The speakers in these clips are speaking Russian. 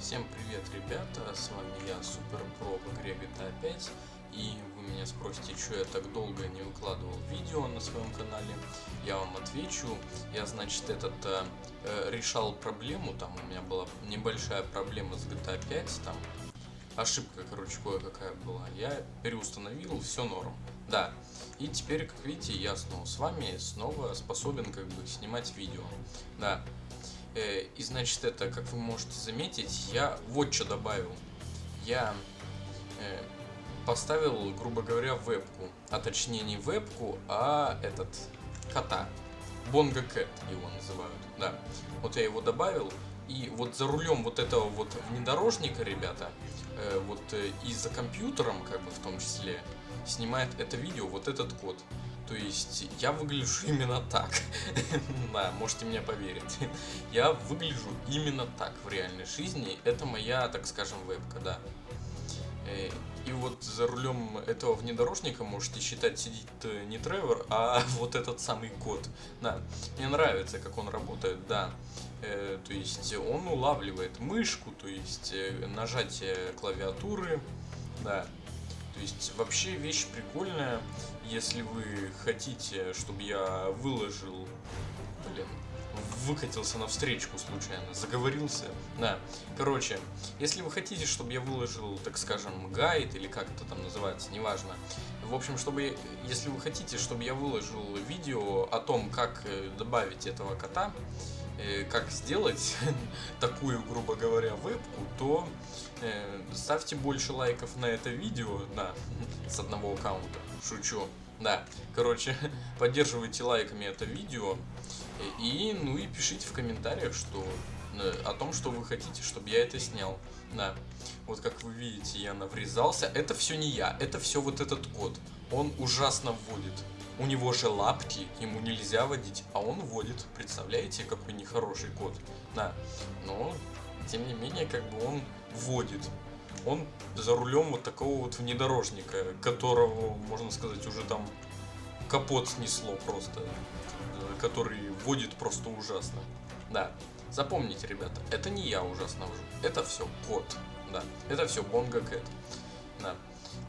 Всем привет, ребята, с вами я, Супер Про в игре GTA 5 И вы меня спросите, что я так долго не выкладывал видео на своем канале. Я вам отвечу, я, значит, этот э, э решал проблему, там у меня была небольшая проблема с GTA 5 Там ошибка, короче, кое-какая была. Я переустановил, все норм, да и теперь, как видите, я снова с вами, снова способен как бы снимать видео. Да, и значит это, как вы можете заметить, я вот что добавил. Я э, поставил, грубо говоря, вебку. А точнее не вебку, а этот кота. Бонга Кэт его называют. Да. Вот я его добавил. И вот за рулем вот этого вот внедорожника, ребята, э, вот э, и за компьютером, как бы в том числе, снимает это видео вот этот код. То есть я выгляжу именно так. да, можете мне поверить. я выгляжу именно так в реальной жизни. Это моя, так скажем, вебка, да. Э, и вот за рулем этого внедорожника можете считать сидит э, не Тревор, а вот этот самый код. Да, мне нравится, как он работает, да. Э, то есть он улавливает мышку, то есть э, нажатие клавиатуры, да. То есть вообще вещь прикольная, если вы хотите, чтобы я выложил, блин, выкатился на встречку случайно, заговорился. Да, короче, если вы хотите, чтобы я выложил, так скажем, гайд или как это там называется, неважно. В общем, чтобы, если вы хотите, чтобы я выложил видео о том, как э, добавить этого кота, как сделать такую, грубо говоря, вебку, то э, ставьте больше лайков на это видео, да, с одного аккаунта, шучу, да, короче, поддерживайте лайками это видео, и, ну и пишите в комментариях, что э, о том, что вы хотите, чтобы я это снял, да, вот как вы видите, я наврезался, это все не я, это все вот этот код, он ужасно вводит, у него же лапки, ему нельзя водить, а он водит. Представляете, какой нехороший кот? Да. Но, тем не менее, как бы он водит. Он за рулем вот такого вот внедорожника, которого, можно сказать, уже там капот снесло просто. Э, который водит просто ужасно. Да. Запомните, ребята, это не я ужасно вожу. Это все кот. Да. Это все Бонга Кэт. Да.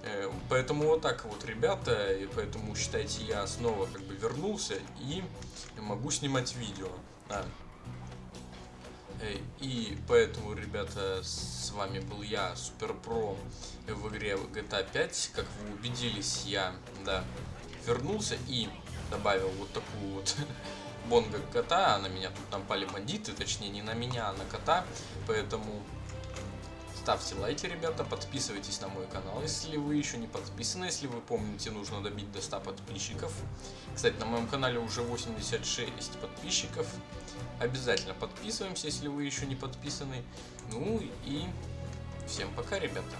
Э, поэтому вот так вот, ребята, и поэтому считайте, я снова как бы вернулся и могу снимать видео. Да. Э, и поэтому, ребята, с вами был я, Супер Про, в игре GTA 5. Как вы убедились, я, да, вернулся и добавил вот такую вот бонга кота. На меня тут напали бандиты, точнее не на меня, а на кота. Поэтому Ставьте лайки, ребята, подписывайтесь на мой канал, если вы еще не подписаны. Если вы помните, нужно добить до 100 подписчиков. Кстати, на моем канале уже 86 подписчиков. Обязательно подписываемся, если вы еще не подписаны. Ну и всем пока, ребята.